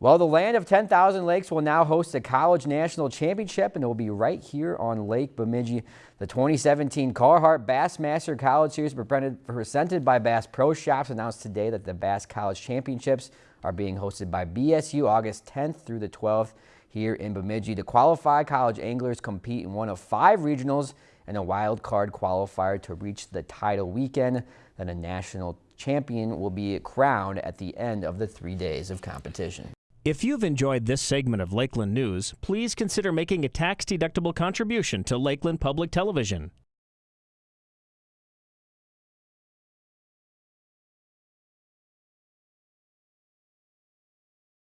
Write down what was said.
Well, the land of 10,000 lakes will now host a college national championship, and it will be right here on Lake Bemidji. The 2017 Carhartt Bassmaster College Series presented by Bass Pro Shops announced today that the Bass College Championships are being hosted by BSU August 10th through the 12th here in Bemidji. The qualified college anglers compete in one of five regionals and a wild card qualifier to reach the title weekend. Then a national champion will be crowned at the end of the three days of competition. If you've enjoyed this segment of Lakeland News, please consider making a tax-deductible contribution to Lakeland Public Television.